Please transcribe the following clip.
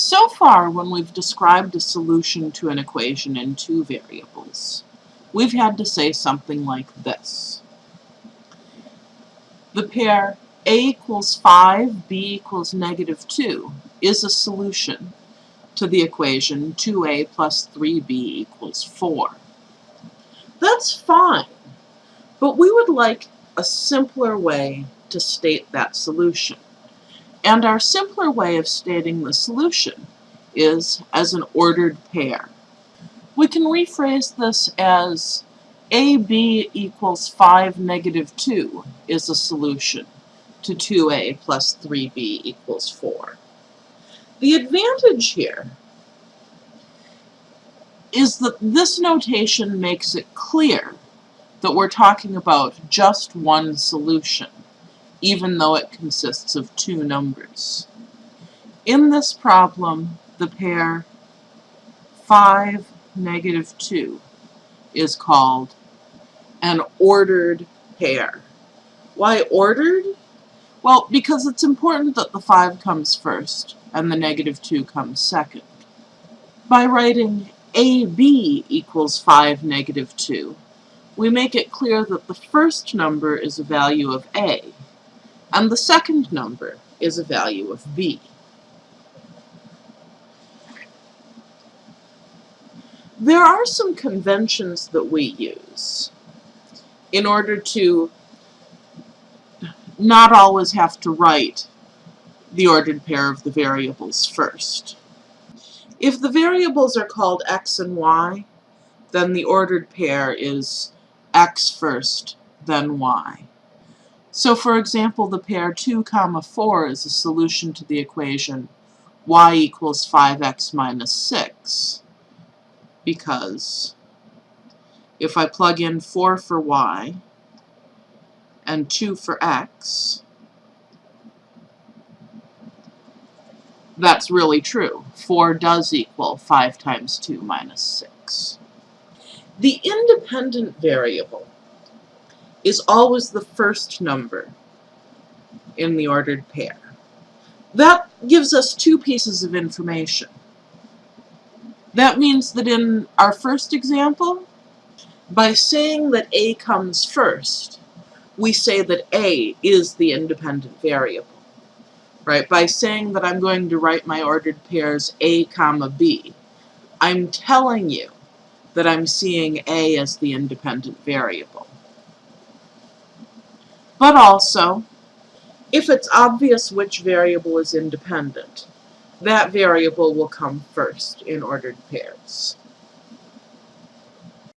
So far, when we've described a solution to an equation in two variables, we've had to say something like this. The pair a equals 5, b equals negative 2 is a solution to the equation 2a plus 3b equals 4. That's fine, but we would like a simpler way to state that solution. And our simpler way of stating the solution is as an ordered pair. We can rephrase this as AB equals 5 negative 2 is a solution to 2a plus 3b equals 4. The advantage here is that this notation makes it clear that we're talking about just one solution even though it consists of two numbers. In this problem, the pair 5, negative 2 is called an ordered pair. Why ordered? Well, because it's important that the 5 comes first and the negative 2 comes second. By writing AB equals 5, negative 2, we make it clear that the first number is a value of A, and the second number is a value of b. There are some conventions that we use in order to not always have to write the ordered pair of the variables first. If the variables are called x and y, then the ordered pair is x first, then y. So for example, the pair 2 comma 4 is a solution to the equation y equals 5x minus 6 because if I plug in 4 for y and 2 for x, that's really true. 4 does equal 5 times 2 minus 6. The independent variable is always the first number in the ordered pair. That gives us two pieces of information. That means that in our first example, by saying that A comes first, we say that A is the independent variable. Right? By saying that I'm going to write my ordered pairs A comma B, I'm telling you that I'm seeing A as the independent variable. But also, if it's obvious which variable is independent, that variable will come first in ordered pairs.